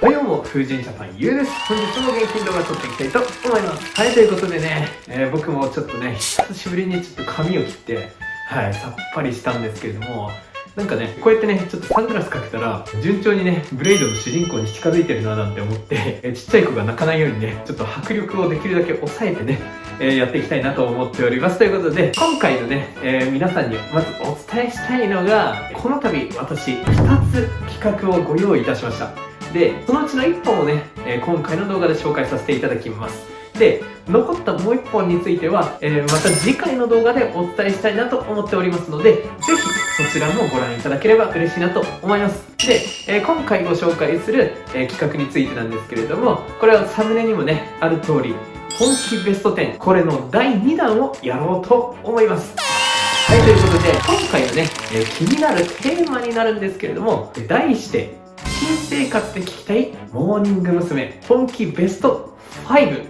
はいどうも、風神ジャパンゆうです。本日も元気に動画撮っていきたいと思います。はい、ということでね、えー、僕もちょっとね、久しぶりにちょっと髪を切って、はい、さっぱりしたんですけれども、なんかね、こうやってね、ちょっとサングラスかけたら、順調にね、ブレイドの主人公に近づいてるななんて思って、えちっちゃい子が泣かないようにね、ちょっと迫力をできるだけ抑えてね、えー、やっていきたいなと思っております。ということで、今回のね、えー、皆さんにまずお伝えしたいのが、この度私、2つ企画をご用意いたしました。で、そのうちの1本をね、え、今回の動画で紹介させていただきます。で、残ったもう1本については、え、また次回の動画でお伝えしたいなと思っておりますので、ぜひそちらもご覧いただければ嬉しいなと思います。で、え、今回ご紹介する、え、企画についてなんですけれども、これはサムネにもね、ある通り、本気ベスト10、これの第2弾をやろうと思います。はい、ということで、今回のね、え気になるテーマになるんですけれども、題して、生活で聞きたいモーニング娘。本気ベスト5。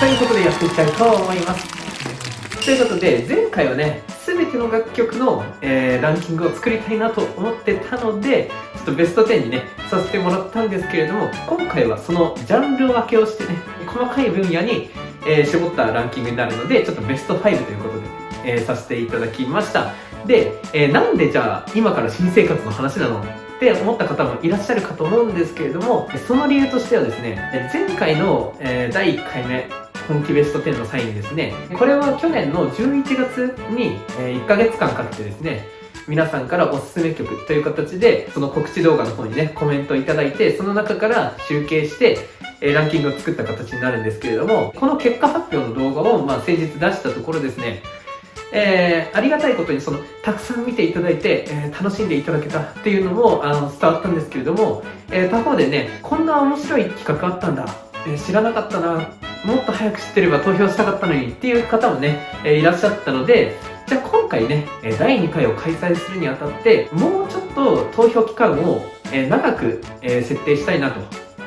ということでやっていきたいと思います。ということで、前回はね、すべての楽曲の、えー、ランキングを作りたいなと思ってたので、ちょっとベスト10にね、させてもらったんですけれども、今回はそのジャンル分けをしてね、細かい分野に、えー、絞ったランキングになるので、ちょっとベスト5ということで、えー、させていただきました。で、え、なんでじゃあ、今から新生活の話なのって思った方もいらっしゃるかと思うんですけれども、その理由としてはですね、前回の、え、第1回目、本気ベスト10の際にですね、これは去年の11月に、え1ヶ月間かけてですね、皆さんからおすすめ曲という形で、その告知動画の方にね、コメントいただいて、その中から集計して、えランキングを作った形になるんですけれども、この結果発表の動画を、まあ、先日出したところですね、えー、ありがたいことにそのたくさん見ていただいて、えー、楽しんでいただけたっていうのもあの伝わったんですけれども、えー、他方でねこんな面白い企画あったんだ、え知らなかったなもっと早く知ってれば投票したかったのにっていう方もね、えいらっしゃったので、じゃあ今回ね、第2回を開催するにあたって、もうちょっと投票期間をえ長くえ設定したいなと、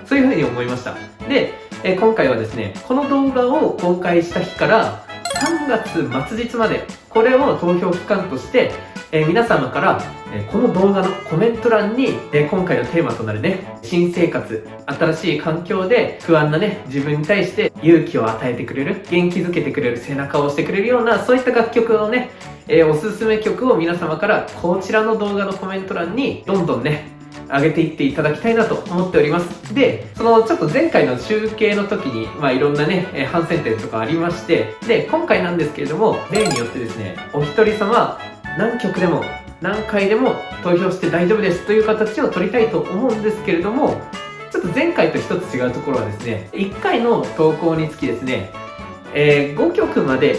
そういうふうに思いました。で、え今回はですね、この動画を公開した日から3月末日まで、これを投票期間として、え皆様から、えこの動画のコメント欄に、え今回のテーマとなるね、新生活、新しい環境で不安なね、自分に対して勇気を与えてくれる、元気づけてくれる、背中を押してくれるような、そういった楽曲のね、えおすすめ曲を皆様からこちらの動画のコメント欄にどんどんね、上げていっていただきたいなと思っております。で、そのちょっと前回の集計の時に、まあいろんなね、え反省点とかありまして、で、今回なんですけれども、例によってですね、お一人様何曲でも何回でも投票して大丈夫ですという形を取りたいと思うんですけれどもちょっと前回と一つ違うところはですね1回の投稿につきですね、えー、5曲まで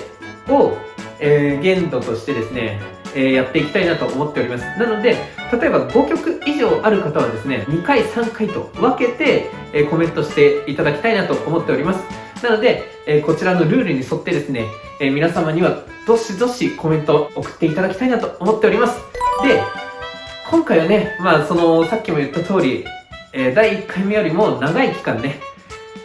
を、えー、限度としてですね、え、やっていきたいなと思っておりますなので例えば5曲以上ある方はですね2回3回と分けて、えコメントしていただきたいなと思っておりますなので、えこちらのルールに沿ってですね、え皆様にはどしどしコメントを送っていただきたいなと思っております。で、今回はね、まあその、さっきも言った通り、え、第1回目よりも長い期間ね、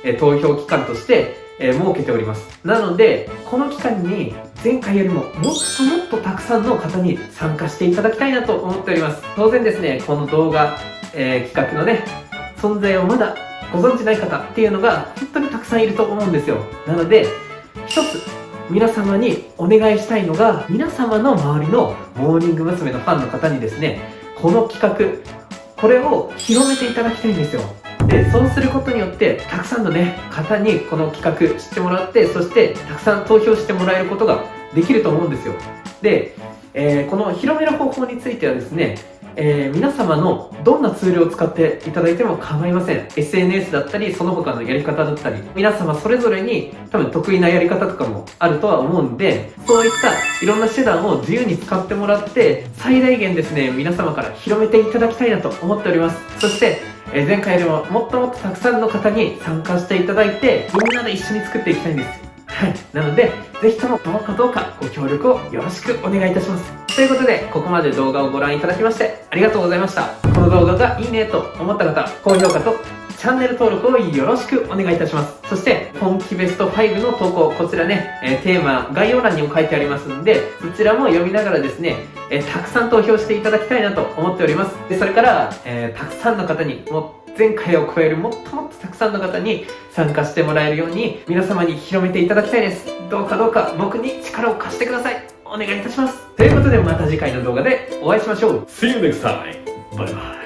え、投票期間として、え、設けております。なので、この期間に前回よりももっともっとたくさんの方に参加していただきたいなと思っております。当然ですね、この動画、え企画のね、存在をまだご存知ない方っていうのが本当にたくさんいると思うんですよ。なので、一つ皆様にお願いしたいのが、皆様の周りのモーニング娘。のファンの方にですね、この企画、これを広めていただきたいんですよ。で、そうすることによって、たくさんのね、方にこの企画知ってもらって、そしてたくさん投票してもらえることができると思うんですよ。で、えー、この広める方法についてはですね、えー、皆様のどんなツールを使っていただいても構いません SNS だったりその他のやり方だったり皆様それぞれに多分得意なやり方とかもあるとは思うんでそういったいろんな手段を自由に使ってもらって最大限ですね皆様から広めていただきたいなと思っておりますそしてえ前回よりももっともっとたくさんの方に参加していただいてみんなで一緒に作っていきたいんですはい。なので、ぜひともどうかどうかご協力をよろしくお願いいたします。ということで、ここまで動画をご覧いただきましてありがとうございました。この動画がいいねと思った方、高評価とチャンネル登録をよろしくお願いいたします。そして、本気ベスト5の投稿、こちらね、え、テーマ、概要欄にも書いてありますんで、そちらも読みながらですね、えー、たくさん投票していただきたいなと思っております。で、それから、えー、たくさんの方に、もう前回を超えるもっともっとたくさんの方に参加してもらえるように皆様に広めていただきたいです。どうかどうか僕に力を貸してください。お願いいたします。ということでまた次回の動画でお会いしましょう。See you next time! バイバイ